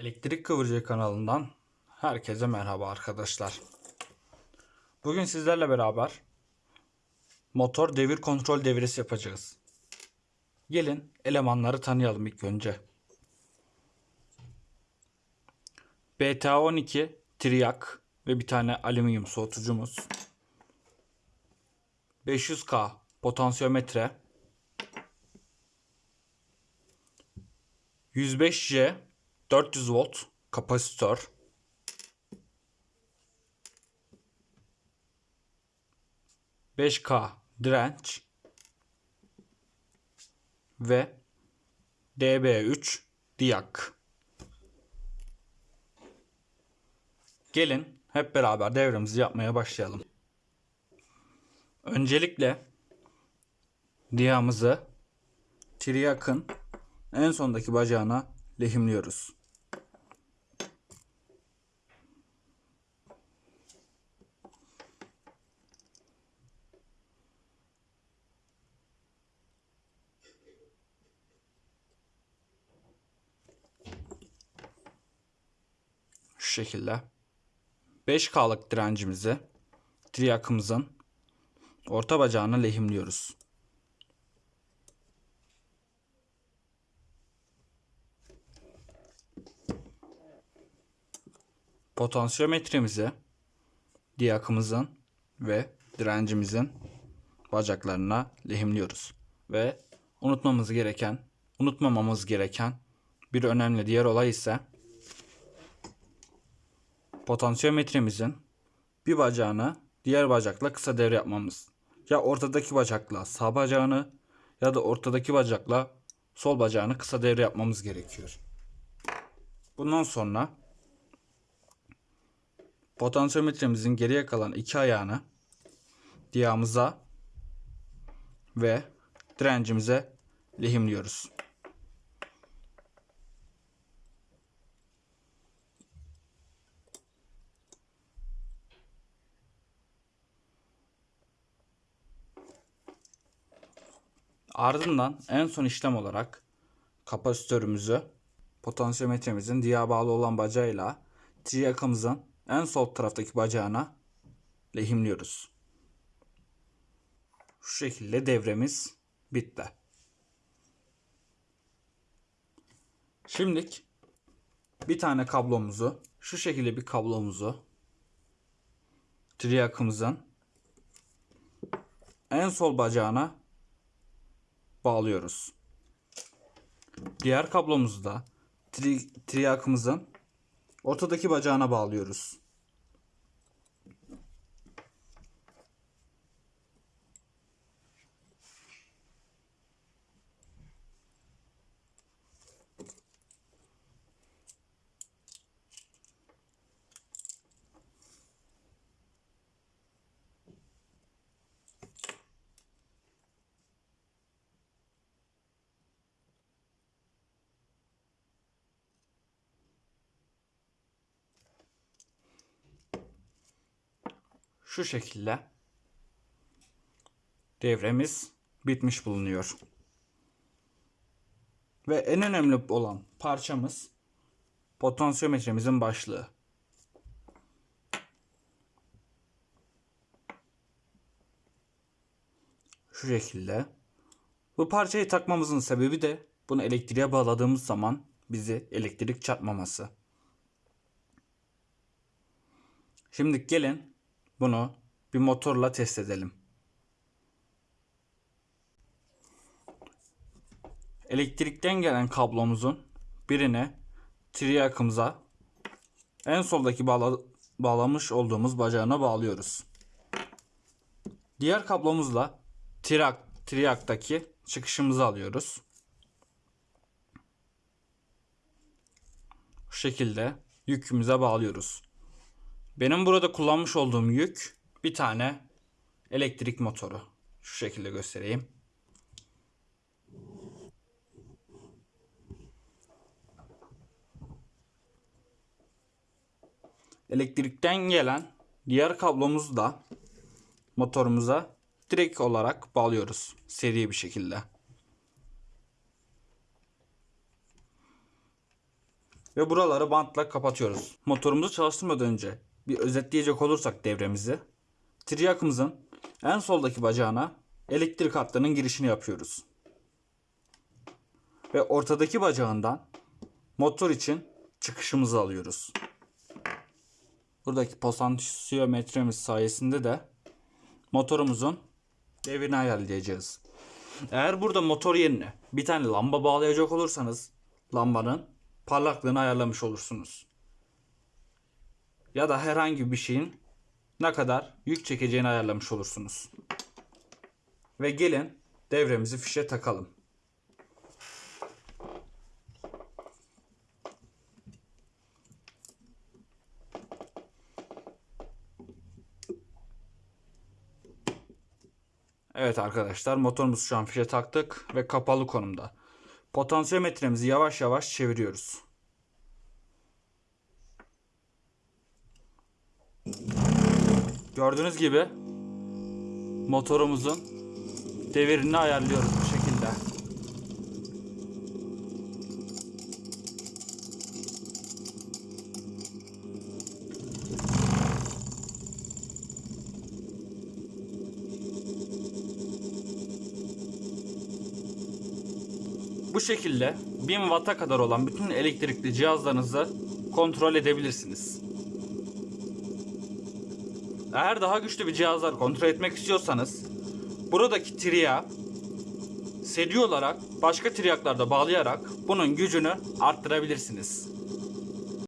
Elektrik Kıvırcığı kanalından herkese merhaba arkadaşlar. Bugün sizlerle beraber motor devir kontrol devresi yapacağız. Gelin elemanları tanıyalım ilk önce. BTA12 triyak ve bir tane alüminyum soğutucumuz. 500K potansiyometre. 105J 400 volt kapasitör. Beş K direnç ve DB3 diyak. Gelin hep beraber devremizi yapmaya başlayalım. Öncelikle diyamızı triyakın en sondaki bacağına lehimliyoruz. Şu şekilde. 5K'lık direncimizi triyakımızın orta bacağına lehimliyoruz. Potansiyometremizi diyakımızın ve direncimizin bacaklarına lehimliyoruz. Ve unutmamız gereken, unutmamamız gereken bir önemli diğer olay ise potansiyometremizin bir bacağını diğer bacakla kısa devre yapmamız. Ya ortadaki bacakla sağ bacağını ya da ortadaki bacakla sol bacağını kısa devre yapmamız gerekiyor. Bundan sonra potansiyometremizin geriye kalan iki ayağını diyağımıza ve direncimize lehimliyoruz. Ardından en son işlem olarak kapasitörümüzü potansiyometremizin diyağa bağlı olan bacağıyla triyakamızın en sol taraftaki bacağına lehimliyoruz. Şu şekilde devremiz bitti. Şimdilik bir tane kablomuzu şu şekilde bir kablomuzu triyakımızın en sol bacağına bağlıyoruz. Diğer kablomuzu da tri, triyakımızın ortadaki bacağına bağlıyoruz. Şu şekilde devremiz bitmiş bulunuyor. Ve en önemli olan parçamız potansiyometremizin başlığı. Şu şekilde. Bu parçayı takmamızın sebebi de bunu elektriğe bağladığımız zaman bizi elektrik çarpmaması. Şimdi gelin bunu bir motorla test edelim. Elektrikten gelen kablomuzun birini triyakımıza en soldaki bağla bağlamış olduğumuz bacağına bağlıyoruz. Diğer kablomuzla triyak, triyaktaki çıkışımızı alıyoruz. Bu şekilde yükümüze bağlıyoruz. Benim burada kullanmış olduğum yük bir tane elektrik motoru. Şu şekilde göstereyim. Elektrikten gelen diğer kablomuzu da motorumuza direkt olarak bağlıyoruz seri bir şekilde. Ve buraları bantla kapatıyoruz. Motorumuzu çalıştırmadan önce bir özetleyecek olursak devremizi. Triyakımızın en soldaki bacağına elektrik hattının girişini yapıyoruz. Ve ortadaki bacağından motor için çıkışımızı alıyoruz. Buradaki potansiyometremiz sayesinde de motorumuzun devrini ayarlayacağız. Eğer burada motor yerine bir tane lamba bağlayacak olursanız lambanın parlaklığını ayarlamış olursunuz. Ya da herhangi bir şeyin ne kadar yük çekeceğini ayarlamış olursunuz. Ve gelin devremizi fişe takalım. Evet arkadaşlar motorumuzu şu an fişe taktık ve kapalı konumda. Potansiyometremizi yavaş yavaş çeviriyoruz. Gördüğünüz gibi motorumuzun devirini ayarlıyoruz bu şekilde. Bu şekilde 1000 Watt'a kadar olan bütün elektrikli cihazlarınızı kontrol edebilirsiniz. Eğer daha güçlü bir cihazlar kontrol etmek istiyorsanız buradaki triya seri olarak başka triyaklarda bağlayarak bunun gücünü arttırabilirsiniz.